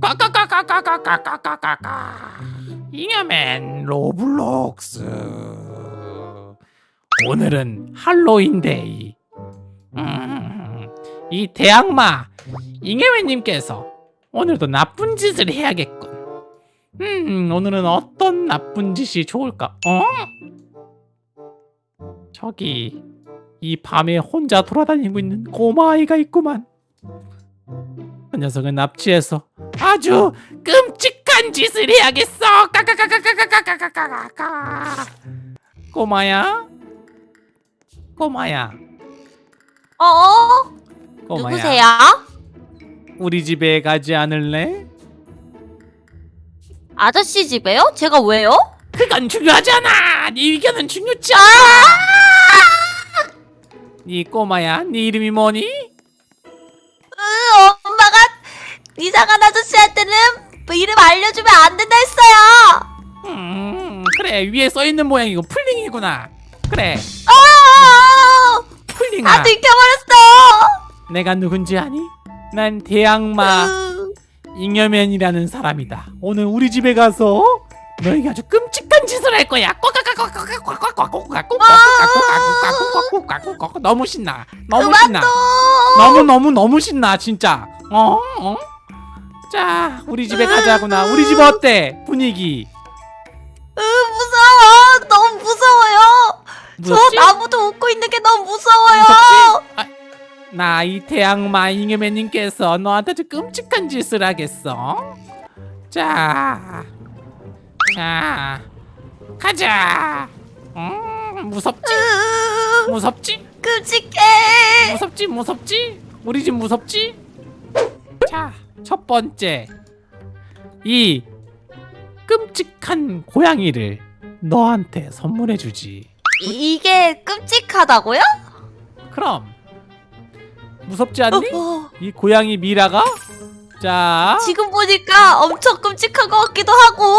까까까까까까까까까까 잉여맨 로블록스. 오늘은 할로윈데이. 음, 이 대악마 잉여맨님께서 오늘도 나쁜 짓을 해야겠군. 음 오늘은 어떤 나쁜 짓이 좋을까? 어? 저기 이 밤에 혼자 돌아다니고 있는 꼬마아이가 있구만. 그 녀석은 납치해서 아주 끔찍한 짓을 해야겠어. 까까까까까까까까까까. 꼬마야, 꼬마야, 어? 꼬마야. 누구세요? 우리 집에 가지 않을래? 아저씨 집에요? 제가 왜요? 그건 중요하잖아. 네 의견은 중요치 않아. 네 꼬마야, 네 이름이 뭐니? 아저씨한테는 뭐 이름 알려주면 안 된다 했어요. 음, 그래 위에 써 있는 모양이고 풀링이구나. 그래, 어, 풀링아. 다 들켜버렸어. 내가 누군지 아니? 난 대악마. 으, 잉여맨이라는 사람이다. 오늘 우리 집에 가서 너에게 아주 끔찍한 짓을 할 거야. 너무 신나. 너무 신나. 너무 너무 너무 신나 진짜. 어? 어? 자, 우리 집에 가자구나. 우리 집 어때? 분위기. 으, 무서워. 너무 무서워요. 무섭지? 저 나무도 웃고 있는 게 너무 무서워요. 아, 나이 대악마 잉여맨님께서 너한테 아주 끔찍한 짓을 하겠어. 자, 자, 가자. 음, 무섭지? 으, 무섭지? 끔찍해. 무섭지? 무섭지? 우리 집 무섭지? 자, 첫 번째, 이 끔찍한 고양이를 너한테 선물해주지. 이- 이게 끔찍하다고요? 그럼 무섭지 않니? 어, 이 고양이 미라가 자, 지금 보니까 엄청 끔찍한 것 같기도 하고.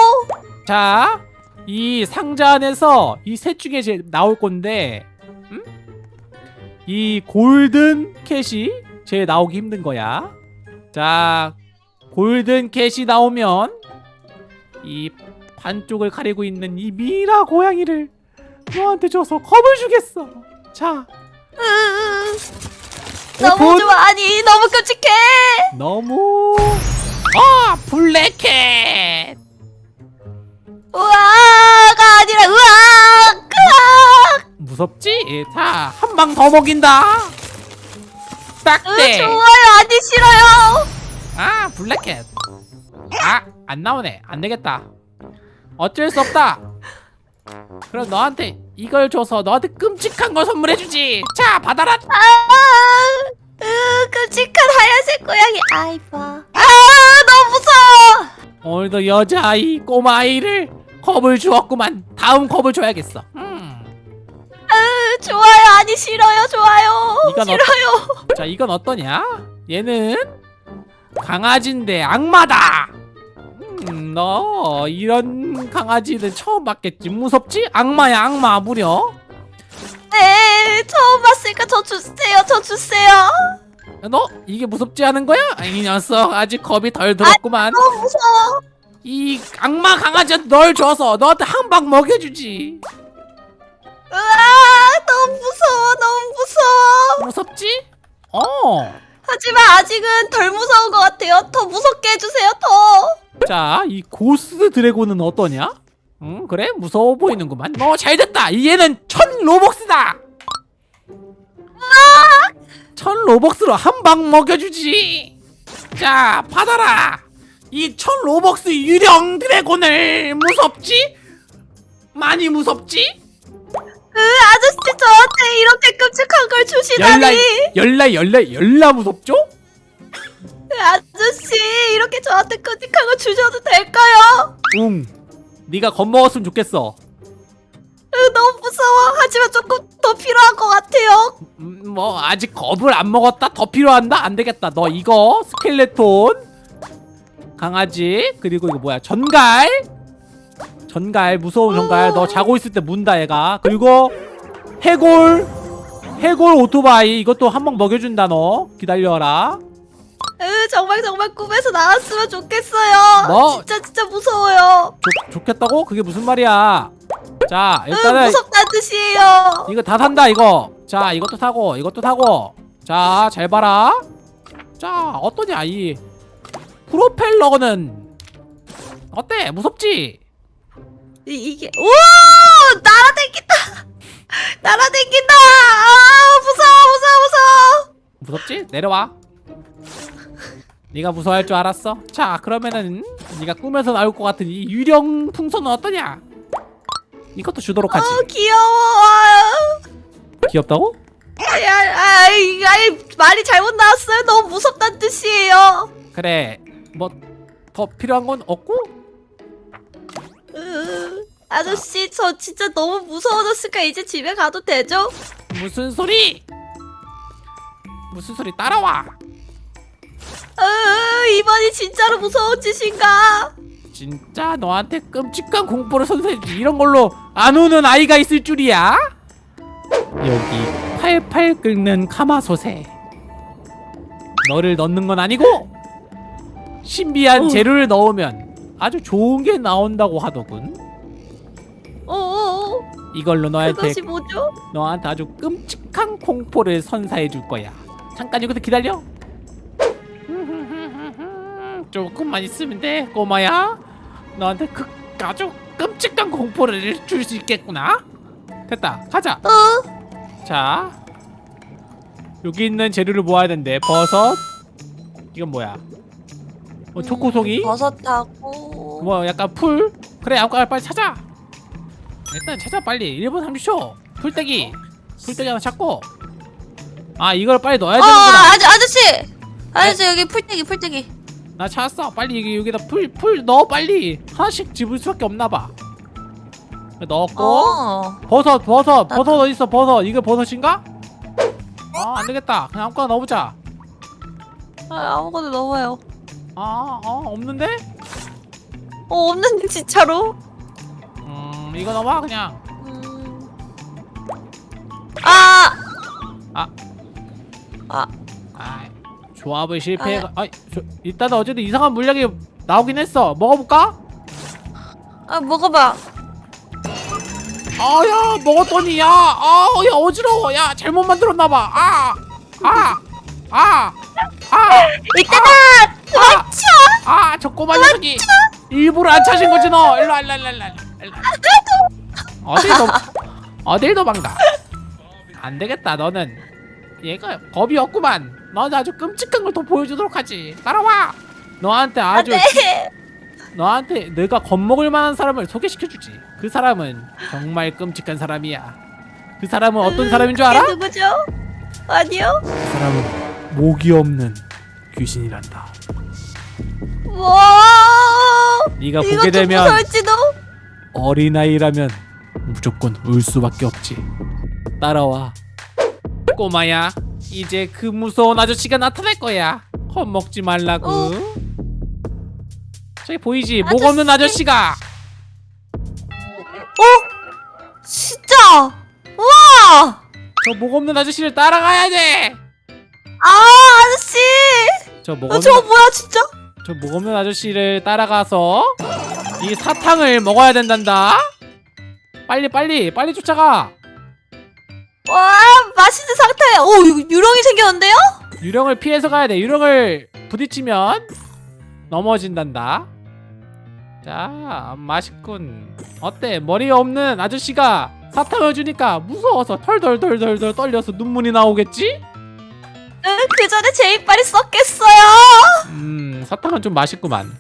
자, 이 상자 안에서 이 셋 중에 제 나올 건데, 음? 이 골든 캣이 제일 나오기 힘든 거야. 자, 골든 캣이 나오면 이 반쪽을 가리고 있는 이 미라 고양이를 너한테 줘서 겁을 주겠어. 자, 으, 너무 오픈. 좋아. 아니, 너무 끔찍해. 너무 아 블랙캣. 우와가 아니라 우와. 으악. 무섭지? 자, 한 방 더 먹인다. 으, 딱대. 좋아요. 아니 싫어요. 아, 블랙캣. 아, 안 나오네. 안 되겠다. 어쩔 수 없다. 그럼 너한테 이걸 줘서 너한테 끔찍한 걸 선물해주지. 자, 받아라. 아, 으, 끔찍한 하얀색 고양이. 아이 봐. 아, 너무 무서워. 오늘도 여자아이, 꼬마아이를 겁을 주었구만. 다음 겁을 줘야겠어. 음. 으, 좋아요. 아니 싫어요. 좋아요. 이건 어- 싫어요. 자, 이건 어떠냐? 얘는 강아지인데 악마다. 음, 너 이런 강아지는 처음 봤겠지. 무섭지? 악마야, 악마 무려. 네, 처음 봤으니까 저 주세요. 저 주세요. 너 이게 무섭지 않은 거야? 이 녀석 아직 겁이 덜 들었구만. 너무 무서워. 이 악마 강아지한테 널 줘서 너한테 한 방 먹여주지. 으아, 너무 무서워. 너무 무서워. 무섭지? 어. 하지만 아직은 덜 무서운 것 같아요. 더 무섭게 해주세요. 더. 자, 이 고스 드래곤은 어떠냐? 응, 그래? 무서워 보이는구만. 어, 잘 됐다. 얘는 천 로벅스다. 천 로벅스로 한 방 먹여주지. 자, 받아라. 이 천 로벅스 유령 드래곤을 무섭지? 많이 무섭지? 으, 아저씨 저한테 이렇게 끔찍한 걸 열라, 주시다니. 열라, 열라, 열라 무섭죠? 으, 아저씨 이렇게 저한테 끔찍한 걸 주셔도 될까요? 응. 네가 겁먹었으면 좋겠어. 으, 너무 무서워. 하지만 조금 더 필요한 것 같아요. 음, 뭐 아직 겁을 안 먹었다. 더 필요한다. 안 되겠다. 너 이거 스켈레톤 강아지 그리고 이거 뭐야 전갈 전갈 무서운 전갈. 너 자고 있을 때 문다 얘가. 그리고 해골 해골 오토바이. 이것도 한방 먹여준다 너. 기다려라. 으, 정말 정말 꿈에서 나왔으면 좋겠어요. 뭐? 진짜 진짜 무서워요. 좋, 좋겠다고? 그게 무슨 말이야? 자 응, 일단은 무섭다는 뜻이에요. 이거 다 산다 이거. 자 이것도 타고 이것도 타고. 자 잘 봐라. 자 어떠냐 이. 프로펠러는 어때? 무섭지 이, 이게 오 날아다닌다. 날아다닌다. 아 무서워 무서워 무서워. 무섭지 내려와 네가 무서워할 줄 알았어 자 그러면은 네가 꿈에서 나올 것 같은 이 유령 풍선은 어떠냐 이것도 주도록 하지 어 귀여워. 귀엽다고 아이, 아이, 말이 잘못 나왔어요. 너무 무섭다는 뜻이에요. 그래 뭐 더 필요한 건 없고 으, 아저씨, 저 진짜 너무 무서워졌으니까 이제 집에 가도 되죠? 무슨 소리 무슨 소리 따라와 으, 이번이 진짜로 무서운 짓인가? 진짜 너한테 끔찍한 공포를 선사해주지 이런 걸로 안 우는 아이가 있을 줄이야? 여기 팔팔 끓는 가마솥에 너를 넣는 건 아니고 신비한 어. 재료를 넣으면 아주 좋은 게 나온다고 하더군 이걸로 너한테 그것이 뭐죠? 너한테 아주 끔찍한 공포를 선사해 줄 거야. 잠깐 여기서 기다려. 조금만 있으면 돼, 꼬마야. 너한테 그 아주 끔찍한 공포를 줄 수 있겠구나. 됐다, 가자. 어, 자, 여기 있는 재료를 모아야 된대. 버섯. 이건 뭐야? 어, 초코송이? 버섯하고. 뭐 약간 풀? 그래 아무거나 빨리 찾아 일단 찾아 빨리 1분 30초 풀떼기 풀떼기 하나 찾고 아 이걸 빨리 넣어야 어, 되는구나 아저, 아저씨! 아저씨, 여기 풀떼기, 풀떼기. 나 찾았어 빨리 여기, 여기다 풀, 풀 넣어 빨리 하나씩 집을 수밖에 없나봐 넣었고 어. 버섯 버섯 나도. 버섯 어딨어 버섯 이거 버섯인가? 아 안되겠다 그냥 아무거나 넣어보자 아, 아무거나 넣어요. 아 어, 없는데? 어, 없는데, 진짜로? 음 이거 넣어봐 그냥 음. 아! 아. 아, 아, 조합을 실패해. 아, 저, 일단 어쨌든 이상한 물약이 나오긴 했어. 먹어볼까? 아, 먹어봐. 아, 야, 먹었더니 야, 아, 야 어지러워. 야, 잘못 만들었나봐. 아, 아, 아, 아, 이따가! 아, 아, 저 꼬마 녀석이 일부러 안 차신 거지 너. 일로, 일로, 일로, 일로. 어딜 도 어딜 도망가? 안 되겠다. 너는 얘가 겁이 없구만. 너는 아주 끔찍한 걸 더 보여주도록 하지. 따라와. 너한테 아주 네. 너한테 내가 겁먹을 만한 사람을 소개시켜주지. 그 사람은 정말 끔찍한 사람이야. 그 사람은 어떤 사람인 줄 알아? 누구죠? 아니요. 그 사람은 목이 없는 귀신이란다. 와. 네가 보게 좀 되면 무서울지도. 어린아이라면 무조건 울 수밖에 없지. 따라와. 꼬마야, 이제 그 무서운 아저씨가 나타날 거야. 겁먹지 말라고. 어. 저기 보이지? 목 없는 아저씨가. 어? 진짜. 와. 저 목 없는 아저씨를 따라가야 돼. 아 아저씨. 저목 어, 없는 저거 뭐야 진짜? 저 목 없는 아저씨를 따라가서 이 사탕을 먹어야 된단다. 빨리 빨리 빨리 쫓아가. 와 맛있는 상태야. 오 유령이 생겼는데요? 유령을 피해서 가야 돼. 유령을 부딪히면 넘어진단다. 자, 맛있군. 어때? 머리 없는 아저씨가 사탕을 주니까 무서워서 털덜덜덜덜 떨려서 눈물이 나오겠지? 응, 그 전에 제 이빨이 썩겠어요. 음, 사탕은 좀 맛있구만.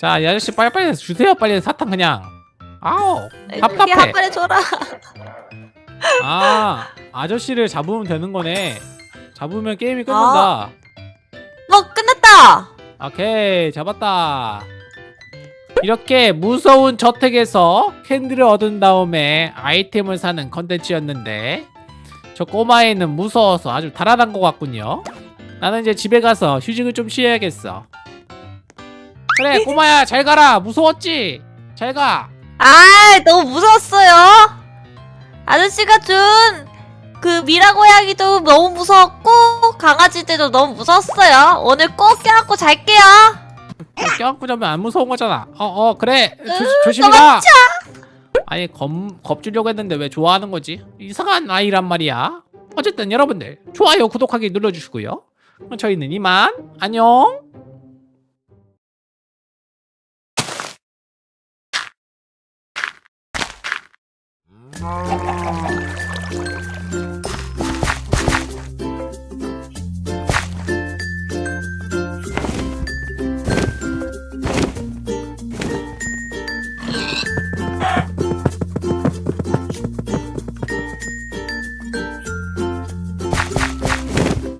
자, 이 아저씨 빨리빨리 주세요. 빨리 사탕 그냥. 아우, 답답해. 한 번에 줘라. 아, 아저씨를 잡으면 되는 거네. 잡으면 게임이 끝난다. 뭐 끝났다. 오케이 잡았다 이렇게 무서운 저택에서 캔디를 얻은 다음에 아이템을 사는 컨텐츠였는데 저 꼬마애는 무서워서 아주 달아난 것 같군요 나는 이제 집에 가서 휴식을 좀 쉬어야겠어 그래 꼬마야 잘 가라 무서웠지? 잘가 아 너무 무서웠어요. 아저씨가 준 그 미라 고양이도 너무 무서웠고 강아지들도 너무 무서웠어요. 오늘 꼭 껴안고 잘게요. 껴안고 자면 안 무서운 거잖아. 어, 어, 그래. 조, 가. 아니, 겁, 겁 주려고 했는데 왜 좋아하는 거지? 이상한 아이란 말이야. 어쨌든 여러분들, 좋아요, 구독하기 눌러주시고요. 그럼 저희는 이만. 안녕. Ah.